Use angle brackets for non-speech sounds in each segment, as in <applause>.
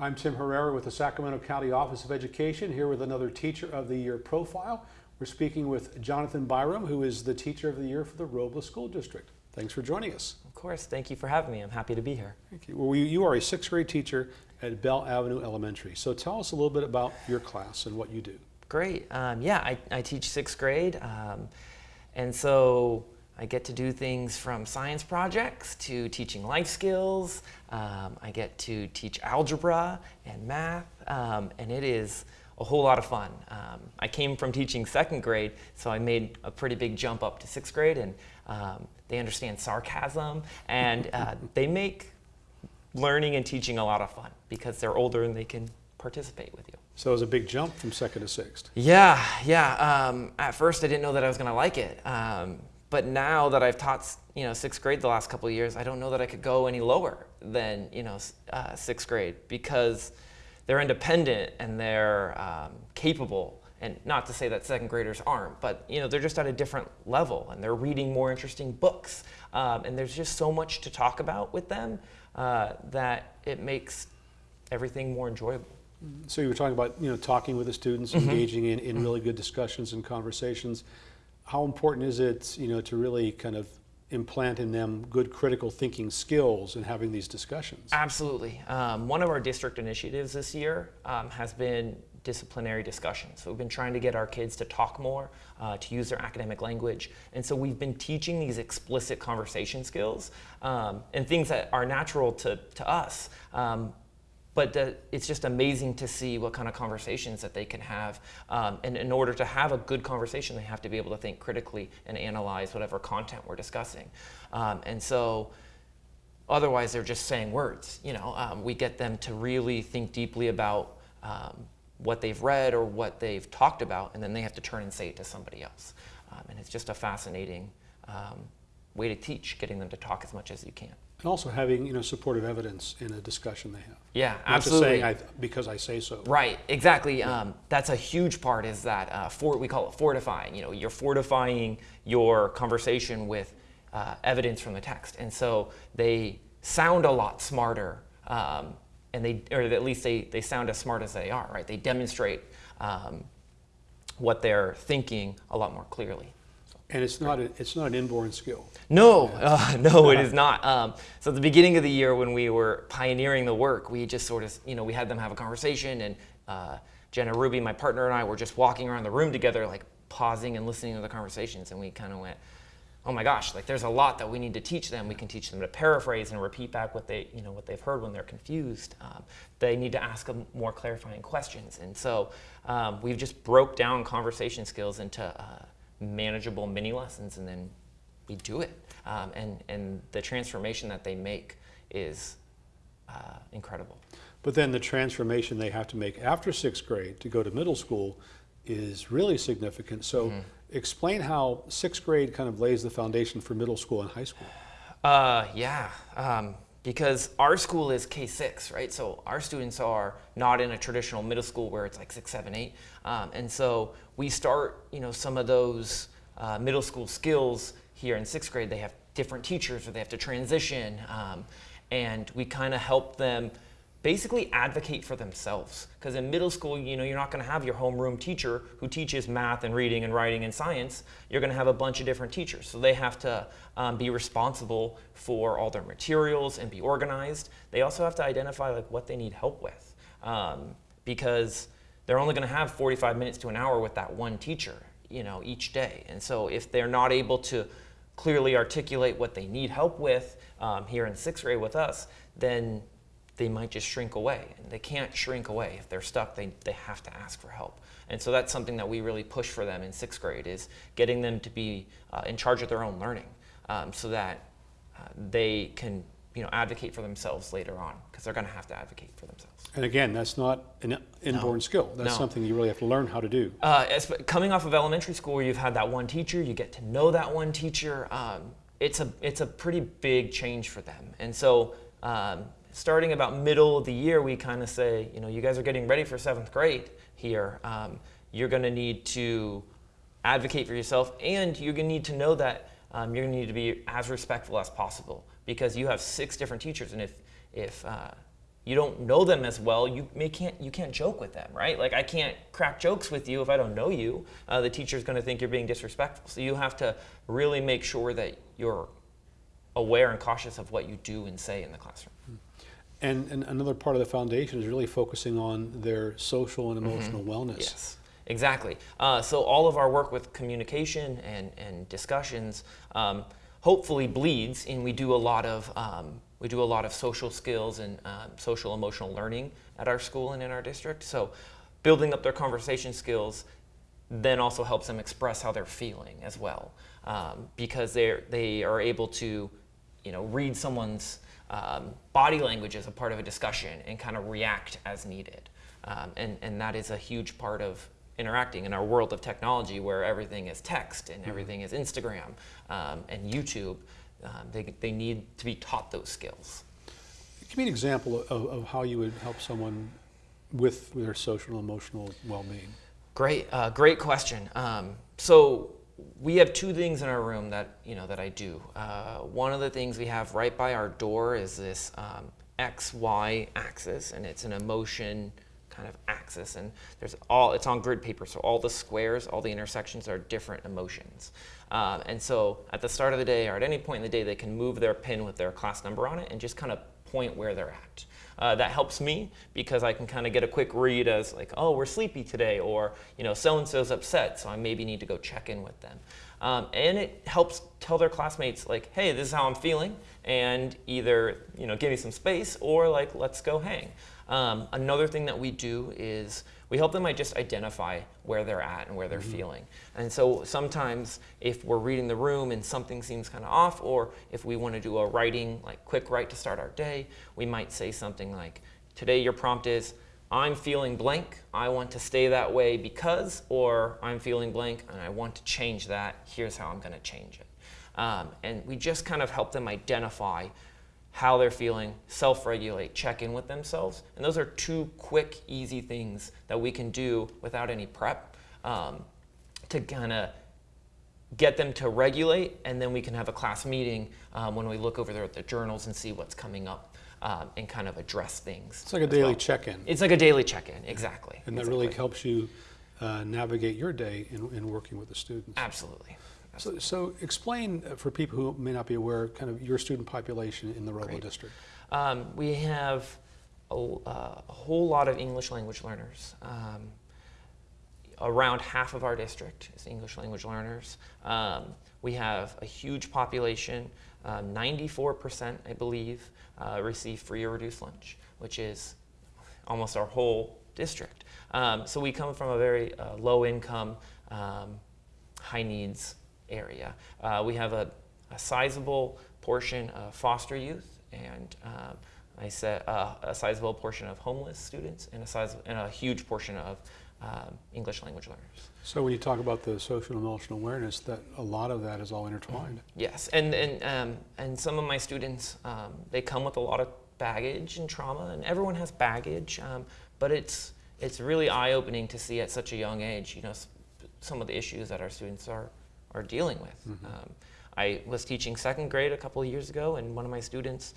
I'm Tim Herrera with the Sacramento County Office of Education, here with another Teacher of the Year profile. We're speaking with Jonathan Byram, who is the Teacher of the Year for the Robla School District. Thanks for joining us. Of course, thank you for having me. I'm happy to be here. Thank you. Well, you, are a sixth grade teacher at Bell Avenue Elementary. So tell us a little bit about your class and what you do. Great. Um, yeah, I, I teach sixth grade. Um, and so I get to do things from science projects to teaching life skills. Um, I get to teach algebra and math, um, and it is a whole lot of fun. Um, I came from teaching second grade, so I made a pretty big jump up to sixth grade, and um, they understand sarcasm, and uh, <laughs> they make learning and teaching a lot of fun because they're older and they can participate with you. So it was a big jump from second to sixth. Yeah, yeah. Um, at first, I didn't know that I was going to like it. Um, but now that I've taught, you know, sixth grade the last couple of years, I don't know that I could go any lower than, you know, uh, sixth grade because they're independent and they're um, capable. And not to say that second graders aren't, but you know, they're just at a different level and they're reading more interesting books. Um, and there's just so much to talk about with them uh, that it makes everything more enjoyable. So you were talking about, you know, talking with the students, Mm-hmm. engaging in, in really good discussions and conversations. How important is it, you know, to really kind of implant in them good critical thinking skills and having these discussions? Absolutely. Um, one of our district initiatives this year um, has been disciplinary discussions. So we've been trying to get our kids to talk more, uh, to use their academic language. And so we've been teaching these explicit conversation skills um, and things that are natural to, to us. But the, it's just amazing to see what kind of conversations that they can have. Um, and in order to have a good conversation, they have to be able to think critically and analyze whatever content we're discussing. Um, and so otherwise they're just saying words. You know, um, we get them to really think deeply about um, what they've read or what they've talked about, and then they have to turn and say it to somebody else. Um, and it's just a fascinating um, way to teach, getting them to talk as much as you can. And also having, you know, supportive evidence in a discussion they have. Yeah, Not absolutely. just saying I, because I say so. Right, exactly. Um, that's a huge part. Is that uh, for, we call it fortifying? You know, you're fortifying your conversation with uh, evidence from the text, and so they sound a lot smarter, um, and they, or at least they, they sound as smart as they are. Right? They demonstrate um, what they're thinking a lot more clearly. And it's not, a, it's not an inborn skill. No, <laughs> uh, no, it is not. Um, so at the beginning of the year, when we were pioneering the work, we just sort of, you know, we had them have a conversation, and uh, Jenna Ruby, my partner, and I were just walking around the room together, like pausing and listening to the conversations, and we kind of went, "Oh my gosh, like there's a lot that we need to teach them. We can teach them to paraphrase and repeat back what they, you know, what they've heard when they're confused. Um, they need to ask them more clarifying questions, and so um, we've just broke down conversation skills into uh, manageable mini lessons, and then we do it. Um, and, and the transformation that they make is uh, incredible. But then the transformation they have to make after sixth grade to go to middle school is really significant. So Mm-hmm. explain how sixth grade kind of lays the foundation for middle school and high school. Uh, yeah, um, because our school is K6, right? So our students are not in a traditional middle school where it's like six, seven, eight. Um, and so we start, you know, some of those uh, middle school skills here in sixth grade. They have different teachers or they have to transition. Um, and we kind of help them basically advocate for themselves. Because in middle school, you know, you're not going to have your homeroom teacher who teaches math and reading and writing and science. You're going to have a bunch of different teachers. So they have to um, be responsible for all their materials and be organized. They also have to identify like what they need help with. Um, because they're only going to have 45 minutes to an hour with that one teacher, you know, each day. And so if they're not able to clearly articulate what they need help with um, here in sixth grade with us, then they might just shrink away. And they can't shrink away. If they're stuck, they, they have to ask for help. And so that's something that we really push for them in sixth grade is getting them to be uh, in charge of their own learning um, so that uh, they can you know, advocate for themselves later on because they're going to have to advocate for themselves. And again, that's not an inborn skill. That's No. something you really have to learn how to do. Uh, as, coming off of elementary school where you've had that one teacher, you get to know that one teacher. Um, it's a it's a pretty big change for them, and so um, starting about middle of the year, we kind of say, you know, you guys are getting ready for seventh grade here. Um, you're going to need to advocate for yourself, and you're going to need to know that um, you're going to need to be as respectful as possible because you have six different teachers, and if if uh, you don't know them as well, you may can't you can't joke with them, right? Like I can't crack jokes with you if I don't know you. Uh, the teacher's going to think you're being disrespectful. So you have to really make sure that you're aware and cautious of what you do and say in the classroom. And, and another part of the foundation is really focusing on their social and emotional wellness. Mm-hmm. Yes, exactly. Uh, so all of our work with communication and, and discussions um, hopefully bleeds, and we do a lot of um, we do a lot of social skills and um, social emotional learning at our school and in our district. So building up their conversation skills then also helps them express how they're feeling as well, um, because they they are able to, you know, read someone's um, body language as a part of a discussion and kind of react as needed, um, and and that is a huge part of interacting in our world of technology where everything is text and everything is Instagram um, and YouTube. Um, they they need to be taught those skills. Give me an example of, of how you would help someone with their social and emotional well-being. Great, uh, great question. Um, so we have two things in our room that you know that I do. Uh, one of the things we have right by our door is this um, X Y axis, and it's an emotion kind of axis, and there's all it's on grid paper, so all the squares, all the intersections are different emotions. Um, and so at the start of the day or at any point in the day, they can move their pin with their class number on it and just kind of point where they're at. Uh, that helps me because I can kind of get a quick read as like, oh, we're sleepy today, or you know, so and so's upset, so I maybe need to go check in with them. Um, and it helps tell their classmates like, hey, this is how I'm feeling, and either you know, give me some space or like, let's go hang. Um, another thing that we do is we help them just identify where they're at and where they're Mm-hmm. feeling. And so sometimes if we're reading the room and something seems kind of off, or if we want to do a writing, like quick write to start our day, we might say something like, today your prompt is, I'm feeling blank, I want to stay that way because, or I'm feeling blank and I want to change that, here's how I'm going to change it. Um, and we just kind of help them identify how they're feeling, self regulate, check in with themselves. And those are two quick, easy things that we can do without any prep um, to kind of get them to regulate. And then we can have a class meeting um, when we look over the, the journals and see what's coming up um, and kind of address things. It's like a daily well. check-in, It's like a daily check in, exactly. and that really helps you uh, navigate your day in, in working with the students. Absolutely. So, so explain uh, for people who may not be aware, kind of your student population in the Robla Great. district. Um, we have a, uh, a whole lot of English language learners. Um, around half of our district is English language learners. Um, we have a huge population. Um, 94%, I believe, uh, receive free or reduced lunch, which is almost our whole district. Um, so we come from a very uh, low income, um, high needs area. Uh, we have a, a sizable portion of foster youth and um, I said uh, a sizable portion of homeless students and a, size, and a huge portion of um, English language learners. So when you talk about the social and emotional awareness, that a lot of that is all intertwined. Yes, and and um, and some of my students um, they come with a lot of baggage and trauma, and everyone has baggage, um, but it's it's really eye opening to see at such a young age, you know, some of the issues that our students are are dealing with. Um, I was teaching second grade a couple of years ago, and one of my students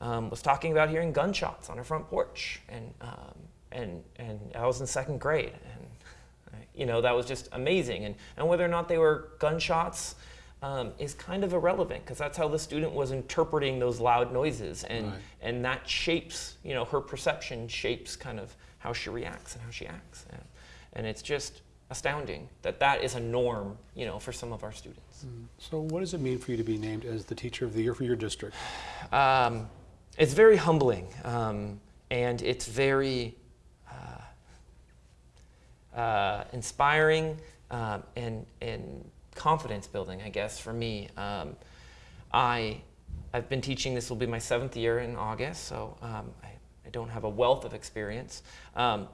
um, was talking about hearing gunshots on her front porch, and um, and and I was in second grade, and you know that was just amazing. And and whether or not they were gunshots um, is kind of irrelevant because that's how the student was interpreting those loud noises, and Right. and that shapes you know her perception shapes kind of how she reacts and how she acts, and, and it's just astounding that that is a norm you know for some of our students. So what does it mean for you to be named as the teacher of the year for your district? Um, it's very humbling, um, and it's very uh, uh, inspiring um, and and confidence building, I guess, for me. Um, I I've been teaching. This will be my seventh year in August, so um, I, I don't have a wealth of experience, um,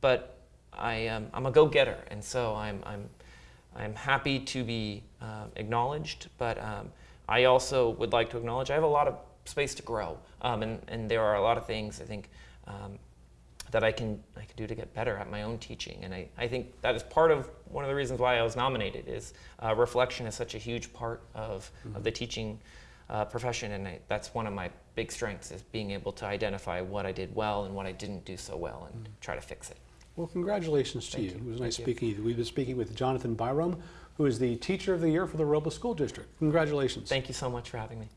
but I am I'm a go-getter, and so I'm I'm I'm happy to be um, acknowledged, but um, I also would like to acknowledge I have a lot of space to grow, um, and and there are a lot of things I think. Um, that I can I can do to get better at my own teaching, and I, I think that is part of one of the reasons why I was nominated. Is uh, reflection is such a huge part of, of the teaching uh, profession, and I, that's one of my big strengths is being able to identify what I did well and what I didn't do so well, and try to fix it. Well, congratulations to Thank you. you. It was nice Thank you. speaking with you. We've been speaking with Jonathan Byram, who is the Teacher of the Year for the Robla School District. Congratulations. Thank you so much for having me.